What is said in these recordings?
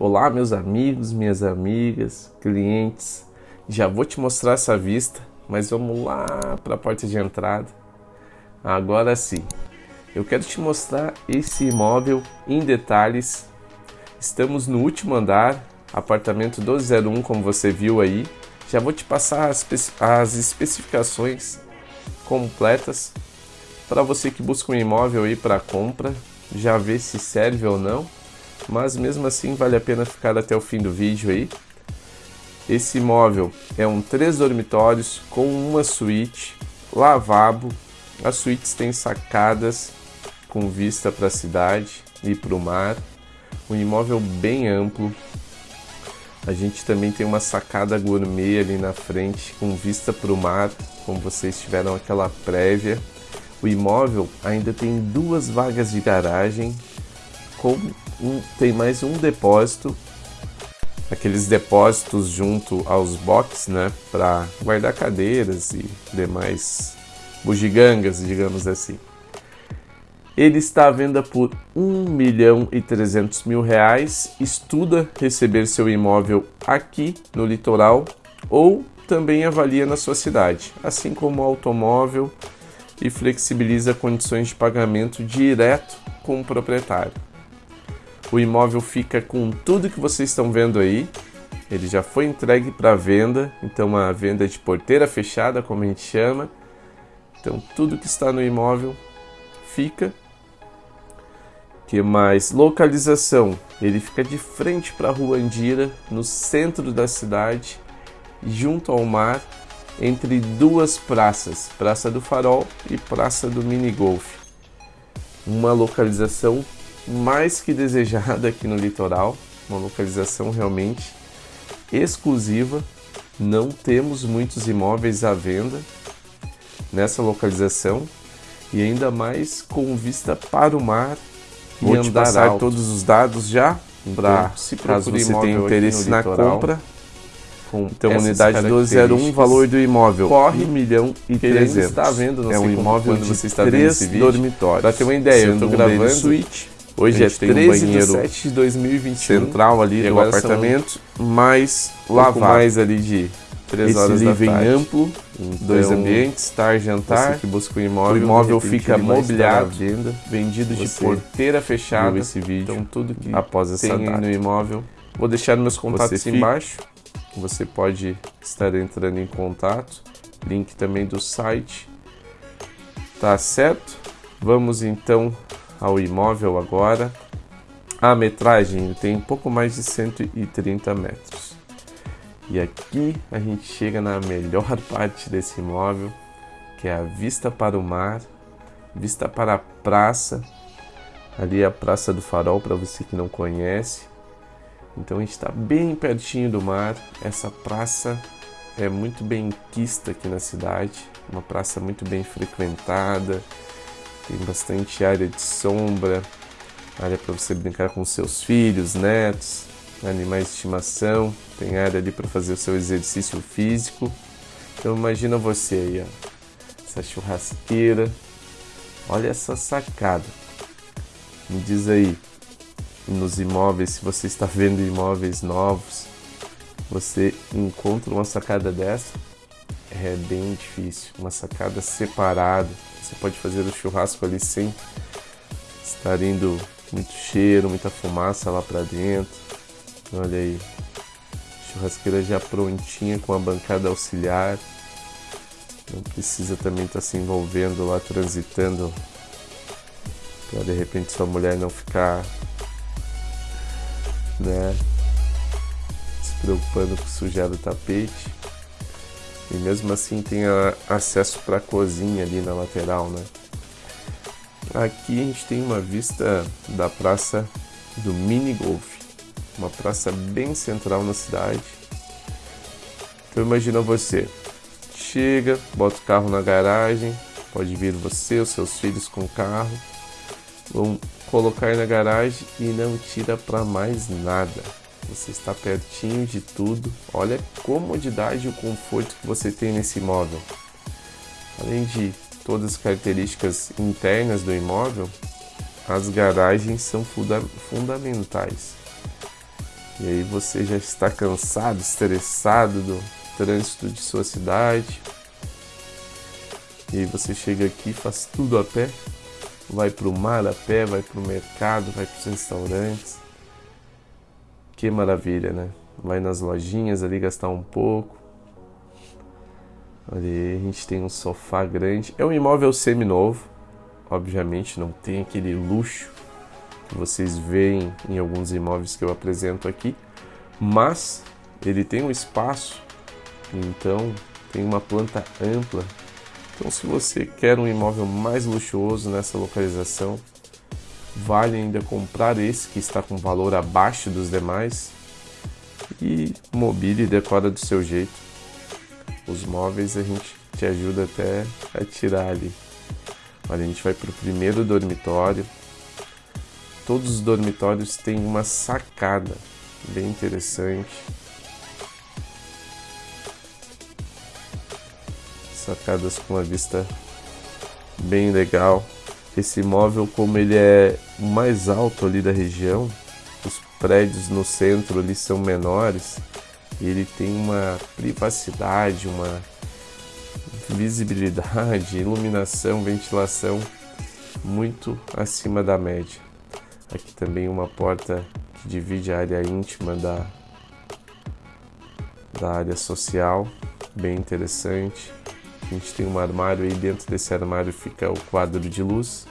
Olá meus amigos, minhas amigas, clientes, já vou te mostrar essa vista, mas vamos lá para a porta de entrada. Agora sim, eu quero te mostrar esse imóvel em detalhes. Estamos no último andar, apartamento 1201 como você viu aí. Já vou te passar as, as especificações completas para você que busca um imóvel aí para compra, já ver se serve ou não mas mesmo assim vale a pena ficar até o fim do vídeo aí. Esse imóvel é um três dormitórios com uma suíte, lavabo. As suítes têm sacadas com vista para a cidade e para o mar. Um imóvel bem amplo. A gente também tem uma sacada gourmet ali na frente com vista para o mar, como vocês tiveram aquela prévia. O imóvel ainda tem duas vagas de garagem com um, tem mais um depósito, aqueles depósitos junto aos boxes, né, para guardar cadeiras e demais bugigangas, digamos assim. Ele está à venda por 1 milhão e 300 mil reais. Estuda receber seu imóvel aqui no litoral ou também avalia na sua cidade, assim como o automóvel e flexibiliza condições de pagamento direto com o proprietário. O imóvel fica com tudo que vocês estão vendo aí. Ele já foi entregue para venda, então uma venda de porteira fechada, como a gente chama. Então tudo que está no imóvel fica. Que mais? Localização. Ele fica de frente para a Rua Andira, no centro da cidade, junto ao mar, entre duas praças, Praça do Farol e Praça do Mini Golf. Uma localização mais que desejada aqui no litoral, uma localização realmente exclusiva. Não temos muitos imóveis à venda nessa localização e ainda mais com vista para o mar Vou e andar passar alto. todos os dados já para se caso você tenha interesse na compra. Com então, unidade 201, valor do imóvel corre 1 milhão e 300. está vendo, é um imóvel de você está três dormitórios. Para ter uma ideia, eu estou gravando suíte Hoje é 13 um de 7 de 2021. Central ali do apartamento, mais lavado. mais ali de 3 Esse horas living da tarde. amplo, então, dois ambientes, tar, jantar. Você que busca um imóvel, o imóvel fica mobiliado, venda, vendido de porteira fechada. esse vídeo. Então tudo que após essa tem data. no imóvel. Vou deixar meus contatos você embaixo. Você pode estar entrando em contato. Link também do site. Tá certo? Vamos então ao imóvel agora. A metragem tem pouco mais de 130 metros. E aqui a gente chega na melhor parte desse imóvel, que é a vista para o mar, vista para a praça. Ali é a Praça do Farol, para você que não conhece. Então a gente está bem pertinho do mar. Essa praça é muito bem quista aqui na cidade, uma praça muito bem frequentada, tem bastante área de sombra, área para você brincar com seus filhos, netos, animais de estimação. Tem área ali para fazer o seu exercício físico. Então imagina você aí, ó, essa churrasqueira. Olha essa sacada. Me diz aí, nos imóveis, se você está vendo imóveis novos, você encontra uma sacada dessa? É bem difícil. Uma sacada separada você pode fazer o churrasco ali sem estar indo muito cheiro, muita fumaça lá para dentro. Olha aí, churrasqueira já prontinha com a bancada auxiliar. Não precisa também estar tá se envolvendo lá, transitando, para de repente sua mulher não ficar, né, se preocupando com sujar o tapete. E mesmo assim tem acesso para a cozinha ali na lateral, né? Aqui a gente tem uma vista da praça do Mini Golf, uma praça bem central na cidade. Então imagina você, chega, bota o carro na garagem, pode vir você, os seus filhos com o carro, vão colocar na garagem e não tira para mais nada. Você está pertinho de tudo. Olha a comodidade e o conforto que você tem nesse imóvel. Além de todas as características internas do imóvel, as garagens são funda fundamentais. E aí você já está cansado, estressado do trânsito de sua cidade. E aí você chega aqui, faz tudo a pé, vai para o mar a pé, vai para o mercado, vai para os restaurantes. Que maravilha, né? Vai nas lojinhas ali gastar um pouco. Ali a gente tem um sofá grande. É um imóvel semi-novo, obviamente não tem aquele luxo que vocês veem em alguns imóveis que eu apresento aqui, mas ele tem um espaço, então tem uma planta ampla. Então, se você quer um imóvel mais luxuoso nessa localização, vale ainda comprar esse que está com valor abaixo dos demais e mobile e decora do seu jeito. Os móveis a gente te ajuda até a tirar ali. Olha, a gente vai para o primeiro dormitório. Todos os dormitórios têm uma sacada bem interessante. Sacadas com uma vista bem legal. Esse imóvel, como ele é mais alto ali da região, os prédios no centro ali são menores, ele tem uma privacidade, uma visibilidade, iluminação, ventilação muito acima da média. Aqui também uma porta que divide a área íntima da, da área social, bem interessante. A gente tem um armário aí, dentro desse armário fica o quadro de luz.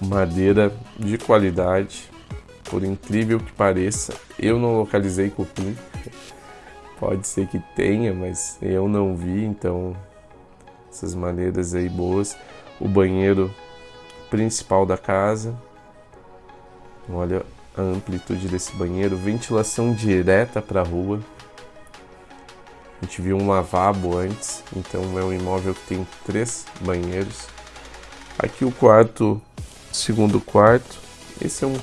Madeira de qualidade, por incrível que pareça, eu não localizei cupim. Pode ser que tenha, mas eu não vi, então essas maneiras aí boas. O banheiro principal da casa. Olha a amplitude desse banheiro, ventilação direta para a rua. A gente viu um lavabo antes, então é um imóvel que tem três banheiros. Aqui o quarto, segundo quarto. Esse é um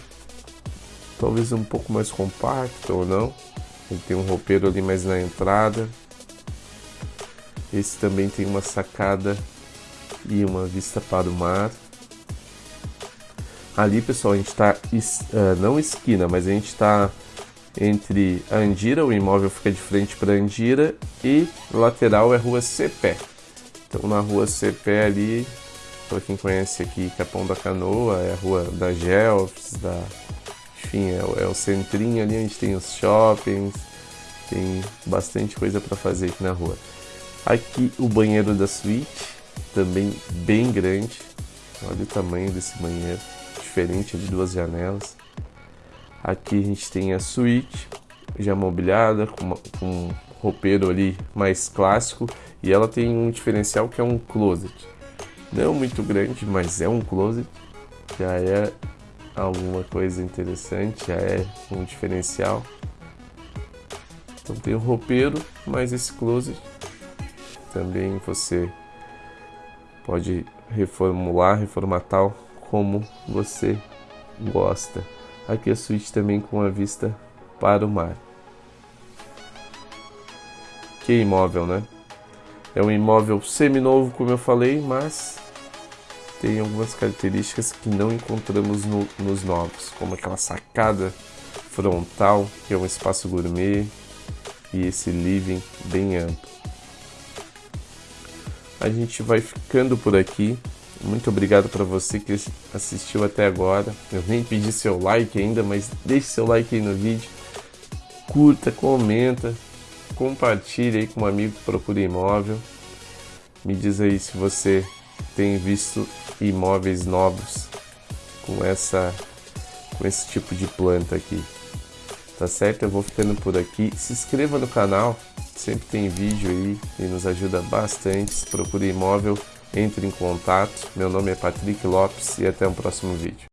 talvez um pouco mais compacto ou não. Ele tem um roupeiro ali mais na entrada. Esse também tem uma sacada e uma vista para o mar. Ali, pessoal, a gente está, uh, não esquina, mas a gente está entre Andira, o imóvel fica de frente para Andira, e lateral é rua Cepé. Então, na rua Cepé ali, para quem conhece aqui Capão da Canoa, é a rua da Gelfs, da enfim, é, o, é o centrinho ali, gente tem os shoppings, tem bastante coisa para fazer aqui na rua. Aqui o banheiro da suíte, também bem grande. Olha o tamanho desse banheiro, diferente de duas janelas. Aqui a gente tem a suíte, já mobiliada, com, uma, com um roupeiro ali mais clássico. E ela tem um diferencial que é um closet. Não muito grande, mas é um closet. Já é alguma coisa interessante, já é um diferencial. Então tem o roupeiro, mas esse closet também você pode reformular, reformatar como você gosta. Aqui a suíte também com a vista para o mar. Que imóvel, né? É um imóvel semi-novo, como eu falei, mas tem algumas características que não encontramos no, nos novos, como aquela sacada frontal, que é um espaço gourmet, e esse living bem amplo. A gente vai ficando por aqui. Muito obrigado para você que assistiu até agora. Eu nem pedi seu like ainda, mas deixe seu like aí no vídeo. Curta, comenta, compartilhe aí com um amigo que procura imóvel. Me diz aí se você tem visto imóveis novos com essa com esse tipo de planta aqui. Tá certo? Eu vou ficando por aqui. Se inscreva no canal, sempre tem vídeo aí e nos ajuda bastante. Se procura imóvel, entre em contato. Meu nome é Patrick Lopes e até o próximo vídeo.